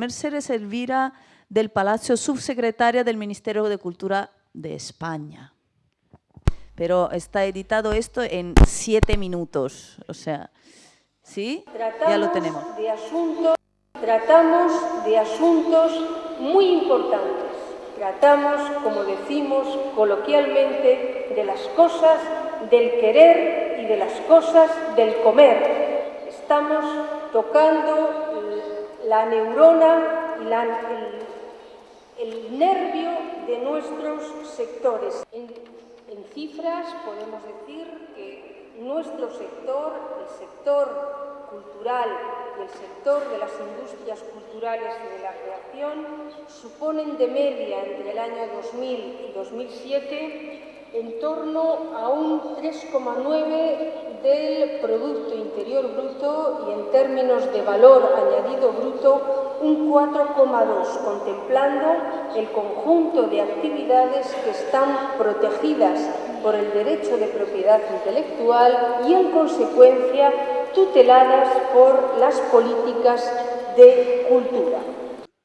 Mercedes Elvira del Palacio, subsecretaria del Ministerio de Cultura de España. Pero está editado esto en siete minutos, o sea, ¿sí? ya lo tenemos. De asuntos, tratamos de asuntos muy importantes. Tratamos, como decimos coloquialmente, de las cosas del querer y de las cosas del comer. Estamos tocando la neurona y el nervio de nuestros sectores. En, cifras podemos decir que nuestro sector, el sector cultural y el sector de las industrias culturales y de la creación suponen de media entre el año 2000 y 2007 en torno a un 3,9 del Producto Interior Bruto y en términos de valor añadido bruto un 4,2, contemplando el conjunto de actividades que están protegidas por el derecho de propiedad intelectual y, en consecuencia, tuteladas por las políticas de cultura.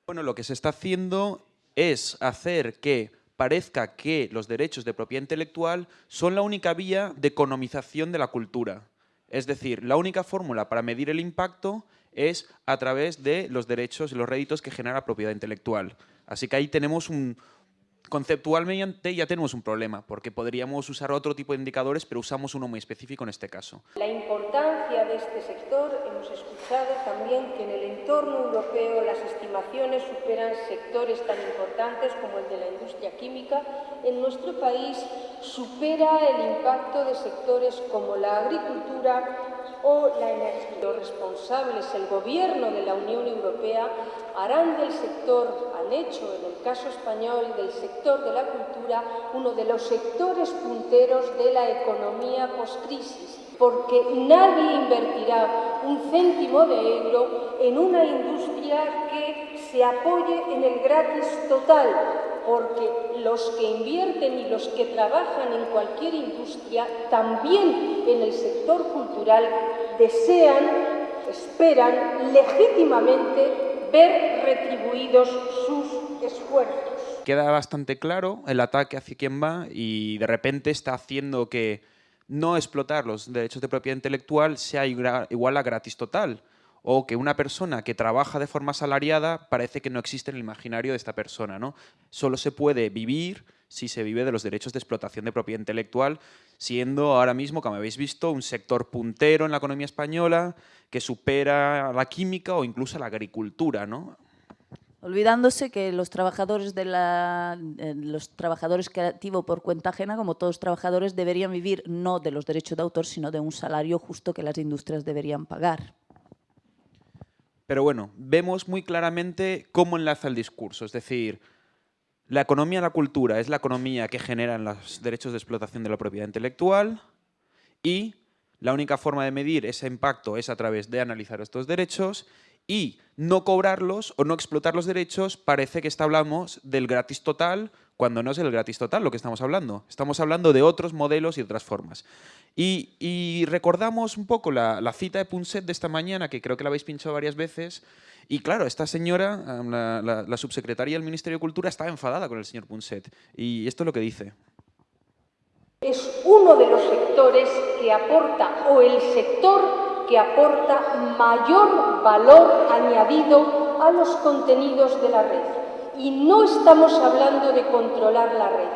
Bueno, lo que se está haciendo es hacer que parezca que los derechos de propiedad intelectual son la única vía de economización de la cultura. Es decir, la única fórmula para medir el impacto es a través de los derechos y los réditos que genera la propiedad intelectual. Así que ahí tenemos un, conceptualmente ya tenemos un problema, porque podríamos usar otro tipo de indicadores, pero usamos uno muy específico en este caso. La importancia de este sector, hemos escuchado también que en el entorno europeo las estimaciones superan sectores tan importantes como el de la industria química. En nuestro país supera el impacto de sectores como la agricultura, o la energía. Los responsables, el gobierno de la Unión Europea, harán del sector, han hecho en el caso español del sector de la cultura, uno de los sectores punteros de la economía postcrisis, porque nadie invertirá un céntimo de euro en una industria que se apoye en el gratis total, porque los que invierten y los que trabajan en cualquier industria, también en el sector cultural, desean, esperan legítimamente ver retribuidos sus esfuerzos. Queda bastante claro el ataque hacia quien va y de repente está haciendo que no explotar los derechos de propiedad intelectual sea igual a gratis total o que una persona que trabaja de forma asalariada parece que no existe en el imaginario de esta persona. ¿no? Solo se puede vivir si se vive de los derechos de explotación de propiedad intelectual, siendo ahora mismo, como habéis visto, un sector puntero en la economía española que supera a la química o incluso a la agricultura. ¿no? Olvidándose que los trabajadores, de la, eh, creativos por cuenta ajena, como todos los trabajadores, deberían vivir no de los derechos de autor, sino de un salario justo que las industrias deberían pagar. Pero bueno, vemos muy claramente cómo enlaza el discurso, es decir, la economía de la cultura es la economía que genera los derechos de explotación de la propiedad intelectual y la única forma de medir ese impacto es a través de analizar estos derechos y no cobrarlos o no explotar los derechos parece que está hablamos del gratis total cuando no es el gratis total lo que estamos hablando. Estamos hablando de otros modelos y otras formas. Y, recordamos un poco la, cita de Punset de esta mañana, que creo que la habéis pinchado varias veces, y claro, esta señora, la, la subsecretaria del Ministerio de Cultura, estaba enfadada con el señor Punset. Y esto es lo que dice. Es uno de los sectores que aporta, o el sector que aporta mayor valor añadido a los contenidos de la red. Y no estamos hablando de controlar la red,